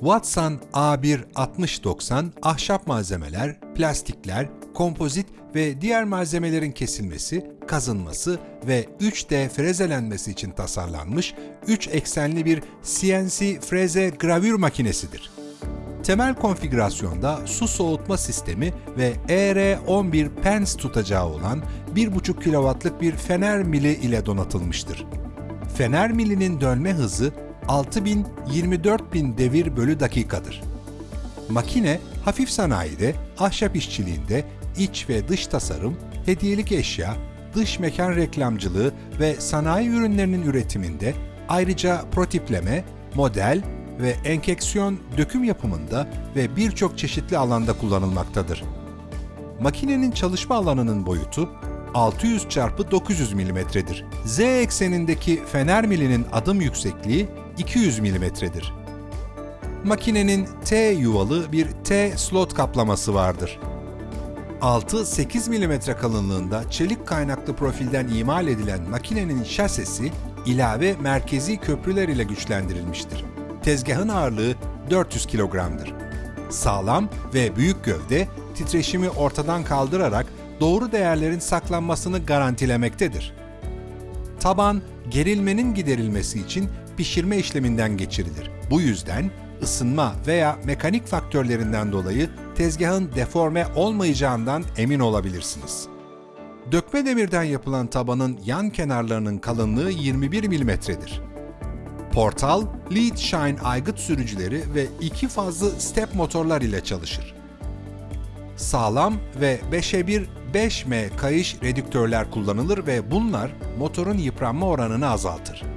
Watson A1 6090 ahşap malzemeler, plastikler, kompozit ve diğer malzemelerin kesilmesi, kazınması ve 3D frezelenmesi için tasarlanmış 3 eksenli bir CNC freze gravür makinesidir. Temel konfigürasyonda su soğutma sistemi ve ER11 pens tutacağı olan 1,5 kW'lık bir fener mili ile donatılmıştır. Fener milinin dönme hızı 6000-24000 devir bölü dakikadır. Makine, hafif sanayide, ahşap işçiliğinde, iç ve dış tasarım, hediyelik eşya, dış mekan reklamcılığı ve sanayi ürünlerinin üretiminde, ayrıca protipleme, model ve enkeksiyon döküm yapımında ve birçok çeşitli alanda kullanılmaktadır. Makinenin çalışma alanının boyutu 600 x 900 mm'dir. Z eksenindeki fener milinin adım yüksekliği 200 mm'dir. Makinenin T yuvalı bir T slot kaplaması vardır. 6-8 mm kalınlığında çelik kaynaklı profilden imal edilen makinenin şasesi ilave merkezi köprüler ile güçlendirilmiştir. Tezgahın ağırlığı 400 kilogramdır. Sağlam ve büyük gövde titreşimi ortadan kaldırarak doğru değerlerin saklanmasını garantilemektedir. Taban, gerilmenin giderilmesi için pişirme işleminden geçirilir. Bu yüzden ısınma veya mekanik faktörlerinden dolayı tezgahın deforme olmayacağından emin olabilirsiniz. Dökme demirden yapılan tabanın yan kenarlarının kalınlığı 21 mm'dir. Portal, lead shine aygıt sürücüleri ve iki fazlı step motorlar ile çalışır. Sağlam ve 5'e 1 5M kayış redüktörler kullanılır ve bunlar motorun yıpranma oranını azaltır.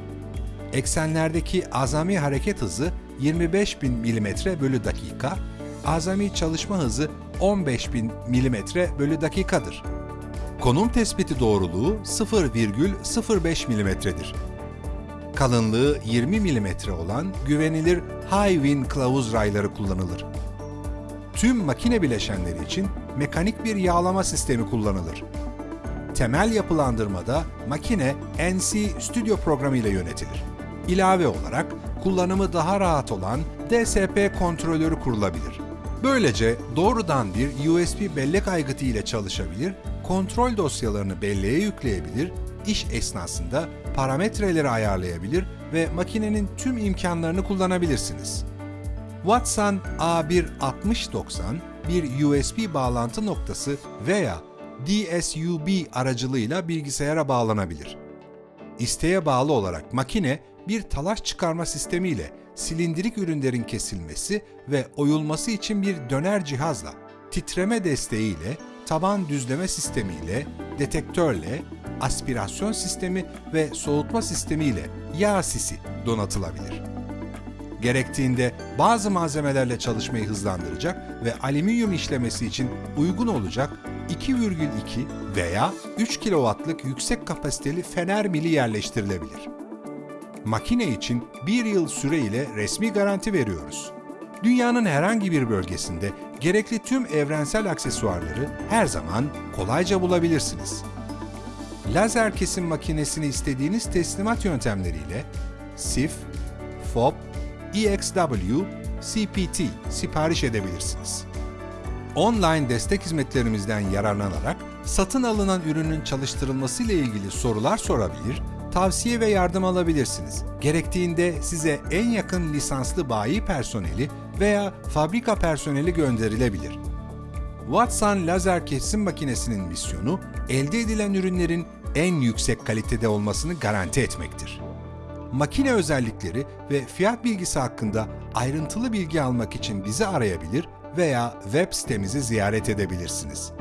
Eksenlerdeki azami hareket hızı 25.000 mm bölü dakika, azami çalışma hızı 15.000 mm bölü dakikadır. Konum tespiti doğruluğu 0,05 mm'dir. Kalınlığı 20 mm olan güvenilir High Win kılavuz rayları kullanılır. Tüm makine bileşenleri için mekanik bir yağlama sistemi kullanılır. Temel yapılandırmada makine NC Studio programı ile yönetilir. İlave olarak kullanımı daha rahat olan DSP kontrolörü kurulabilir. Böylece doğrudan bir USB bellek aygıtı ile çalışabilir, kontrol dosyalarını belleğe yükleyebilir, iş esnasında parametreleri ayarlayabilir ve makinenin tüm imkanlarını kullanabilirsiniz. Watson A1 6090 bir USB bağlantı noktası veya DSUB aracılığıyla bilgisayara bağlanabilir. İsteğe bağlı olarak makine bir talaş çıkarma sistemiyle silindirik ürünlerin kesilmesi ve oyulması için bir döner cihazla, titreme desteğiyle, taban düzleme sistemiyle, detektörle, aspirasyon sistemi ve soğutma sistemiyle yağ sisi donatılabilir. Gerektiğinde bazı malzemelerle çalışmayı hızlandıracak ve alüminyum işlemesi için uygun olacak 2,2 veya 3 kW'lık yüksek kapasiteli fener mili yerleştirilebilir. Makine için bir yıl süre ile resmi garanti veriyoruz. Dünyanın herhangi bir bölgesinde gerekli tüm evrensel aksesuarları her zaman kolayca bulabilirsiniz. Lazer kesim makinesini istediğiniz teslimat yöntemleriyle SIF, FOB, EXW, CPT sipariş edebilirsiniz. Online destek hizmetlerimizden yararlanarak satın alınan ürünün çalıştırılması ile ilgili sorular sorabilir, tavsiye ve yardım alabilirsiniz. Gerektiğinde size en yakın lisanslı bayi personeli veya fabrika personeli gönderilebilir. Watson lazer kesim makinesinin misyonu, elde edilen ürünlerin en yüksek kalitede olmasını garanti etmektir. Makine özellikleri ve fiyat bilgisi hakkında ayrıntılı bilgi almak için bizi arayabilir veya web sitemizi ziyaret edebilirsiniz.